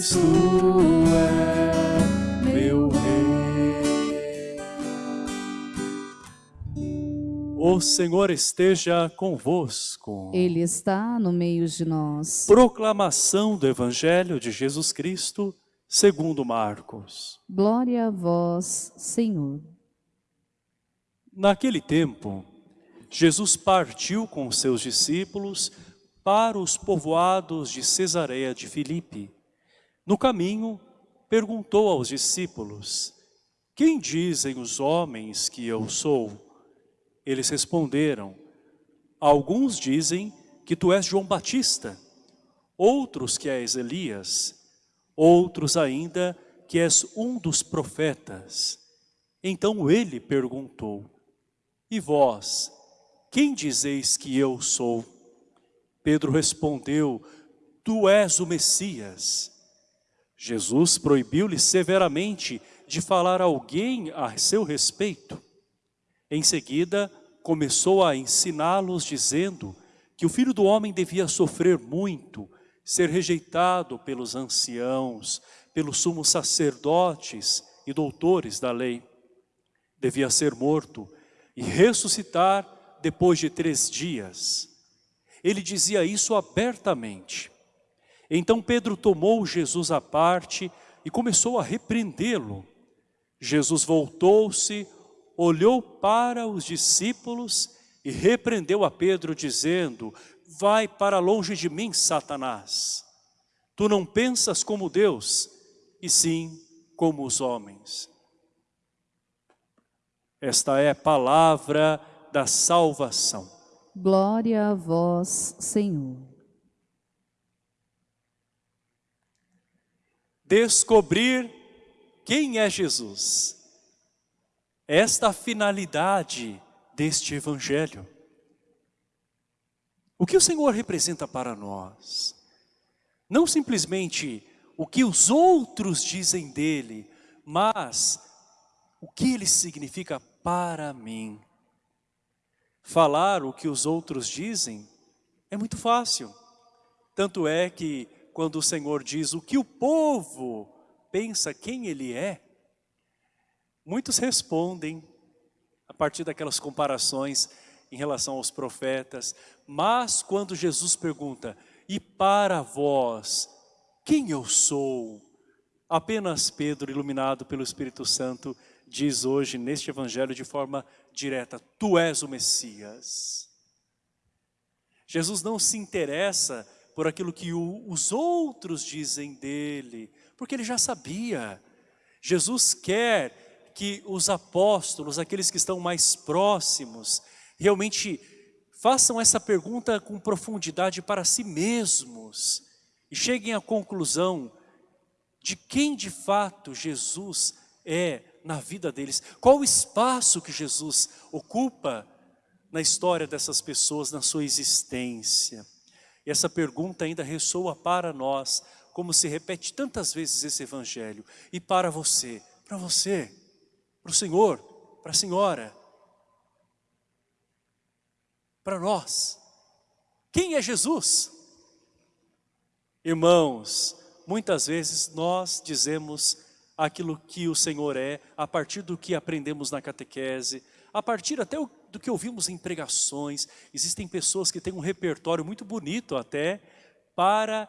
pois tu é meu rei. O Senhor esteja convosco. Ele está no meio de nós. Proclamação do Evangelho de Jesus Cristo, segundo Marcos. Glória a vós, Senhor. Naquele tempo, Jesus partiu com seus discípulos para os povoados de Cesareia de Filipe no caminho, perguntou aos discípulos, Quem dizem os homens que eu sou? Eles responderam, Alguns dizem que tu és João Batista, outros que és Elias, outros ainda que és um dos profetas. Então ele perguntou, E vós, quem dizeis que eu sou? Pedro respondeu, Tu és o Messias. Jesus proibiu-lhe severamente de falar a alguém a seu respeito. Em seguida, começou a ensiná-los dizendo que o Filho do Homem devia sofrer muito, ser rejeitado pelos anciãos, pelos sumos sacerdotes e doutores da lei. Devia ser morto e ressuscitar depois de três dias. Ele dizia isso abertamente. Então Pedro tomou Jesus à parte e começou a repreendê-lo. Jesus voltou-se, olhou para os discípulos e repreendeu a Pedro dizendo, vai para longe de mim, Satanás. Tu não pensas como Deus, e sim como os homens. Esta é a palavra da salvação. Glória a vós, Senhor. Descobrir quem é Jesus esta finalidade deste Evangelho. O que o Senhor representa para nós? Não simplesmente o que os outros dizem dele, mas o que ele significa para mim. Falar o que os outros dizem é muito fácil. Tanto é que quando o Senhor diz o que o povo pensa quem ele é, Muitos respondem a partir daquelas comparações em relação aos profetas, mas quando Jesus pergunta, e para vós, quem eu sou? Apenas Pedro, iluminado pelo Espírito Santo, diz hoje neste evangelho de forma direta, tu és o Messias. Jesus não se interessa por aquilo que o, os outros dizem dele, porque ele já sabia. Jesus quer que os apóstolos, aqueles que estão mais próximos, realmente façam essa pergunta com profundidade para si mesmos e cheguem à conclusão de quem de fato Jesus é na vida deles. Qual o espaço que Jesus ocupa na história dessas pessoas, na sua existência. Essa pergunta ainda ressoa para nós, como se repete tantas vezes esse evangelho. E para você, para você, para o Senhor, para a Senhora, para nós. Quem é Jesus? Irmãos, muitas vezes nós dizemos aquilo que o Senhor é, a partir do que aprendemos na catequese, a partir até do que ouvimos em pregações. Existem pessoas que têm um repertório muito bonito até para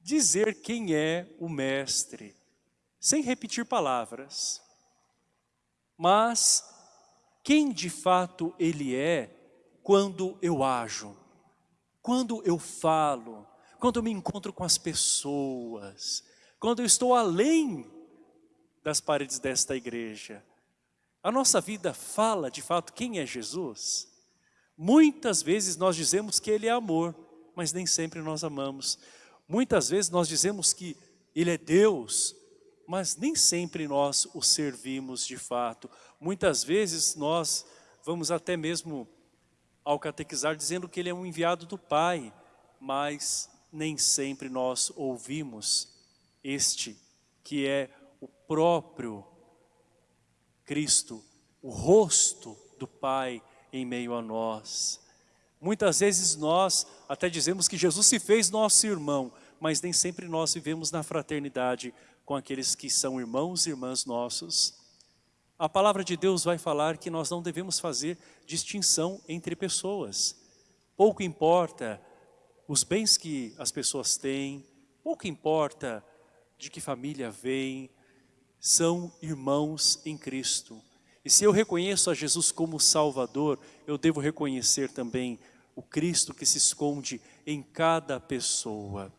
dizer quem é o Mestre, sem repetir palavras. Mas quem de fato ele é quando eu ajo, quando eu falo, quando eu me encontro com as pessoas, quando eu estou além das paredes desta igreja. A nossa vida fala de fato quem é Jesus? Muitas vezes nós dizemos que Ele é amor, mas nem sempre nós amamos. Muitas vezes nós dizemos que Ele é Deus, mas nem sempre nós o servimos de fato. Muitas vezes nós vamos até mesmo ao catequizar dizendo que ele é um enviado do Pai, mas nem sempre nós ouvimos este que é o próprio Cristo, o rosto do Pai em meio a nós. Muitas vezes nós até dizemos que Jesus se fez nosso irmão, mas nem sempre nós vivemos na fraternidade com aqueles que são irmãos e irmãs nossos. A palavra de Deus vai falar que nós não devemos fazer distinção entre pessoas. Pouco importa os bens que as pessoas têm, pouco importa de que família vem, são irmãos em Cristo. E se eu reconheço a Jesus como Salvador, eu devo reconhecer também o Cristo que se esconde em cada pessoa.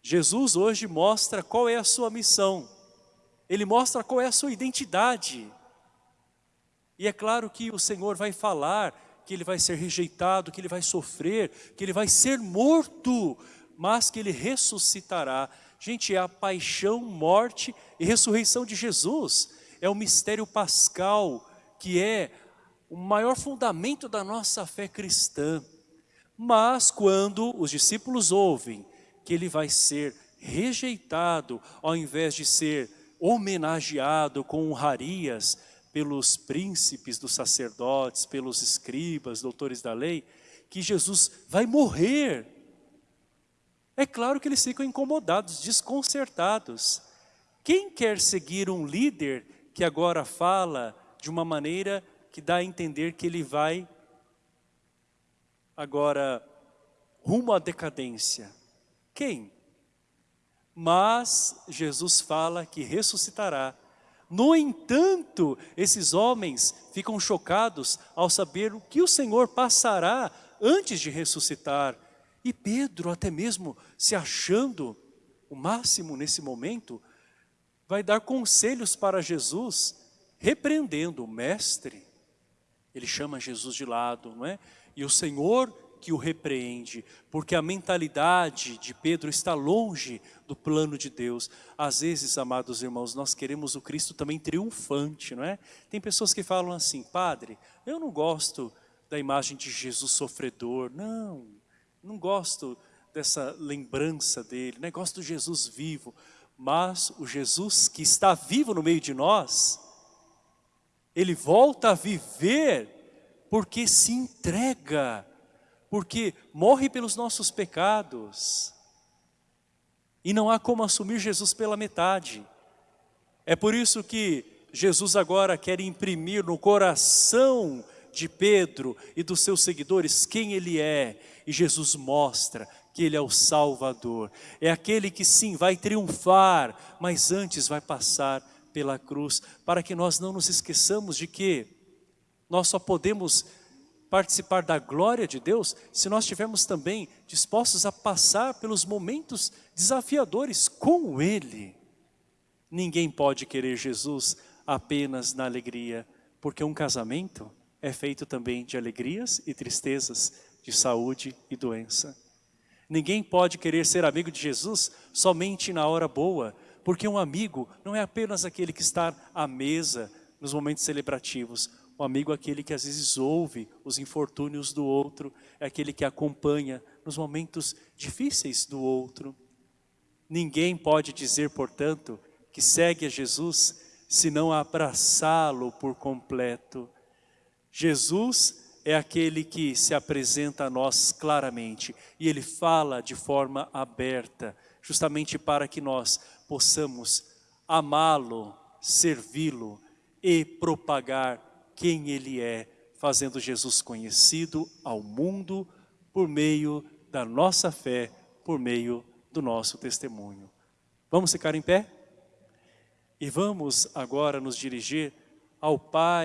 Jesus hoje mostra qual é a sua missão. Ele mostra qual é a sua identidade. E é claro que o Senhor vai falar que ele vai ser rejeitado, que ele vai sofrer, que ele vai ser morto, mas que ele ressuscitará. Gente, é a paixão, morte e ressurreição de Jesus. É o mistério pascal, que é o maior fundamento da nossa fé cristã. Mas quando os discípulos ouvem que ele vai ser rejeitado, ao invés de ser homenageado com honrarias pelos príncipes dos sacerdotes, pelos escribas, doutores da lei, que Jesus vai morrer. É claro que eles ficam incomodados, desconcertados. Quem quer seguir um líder que agora fala de uma maneira que dá a entender que ele vai agora rumo à decadência? Quem? Mas Jesus fala que ressuscitará. No entanto, esses homens ficam chocados ao saber o que o Senhor passará antes de ressuscitar. E Pedro, até mesmo se achando o máximo nesse momento, vai dar conselhos para Jesus, repreendendo o mestre. Ele chama Jesus de lado, não é? E o Senhor que o repreende, porque a mentalidade de Pedro está longe do plano de Deus. Às vezes, amados irmãos, nós queremos o Cristo também triunfante, não é? Tem pessoas que falam assim, Padre, eu não gosto da imagem de Jesus sofredor, não, não gosto dessa lembrança dele, né? gosto do Jesus vivo, mas o Jesus que está vivo no meio de nós, ele volta a viver porque se entrega porque morre pelos nossos pecados. E não há como assumir Jesus pela metade. É por isso que Jesus agora quer imprimir no coração de Pedro e dos seus seguidores quem ele é. E Jesus mostra que ele é o Salvador. É aquele que sim, vai triunfar, mas antes vai passar pela cruz, para que nós não nos esqueçamos de que nós só podemos participar da glória de Deus se nós estivermos também dispostos a passar pelos momentos desafiadores com Ele. Ninguém pode querer Jesus apenas na alegria, porque um casamento é feito também de alegrias e tristezas, de saúde e doença. Ninguém pode querer ser amigo de Jesus somente na hora boa, porque um amigo não é apenas aquele que está à mesa nos momentos celebrativos. O amigo é aquele que às vezes ouve os infortúnios do outro, é aquele que acompanha nos momentos difíceis do outro. Ninguém pode dizer, portanto, que segue a Jesus se não abraçá-lo por completo. Jesus é aquele que se apresenta a nós claramente e ele fala de forma aberta, justamente para que nós possamos amá-lo, servi-lo e propagar quem Ele é, fazendo Jesus conhecido ao mundo por meio da nossa fé, por meio do nosso testemunho. Vamos ficar em pé? E vamos agora nos dirigir ao Pai,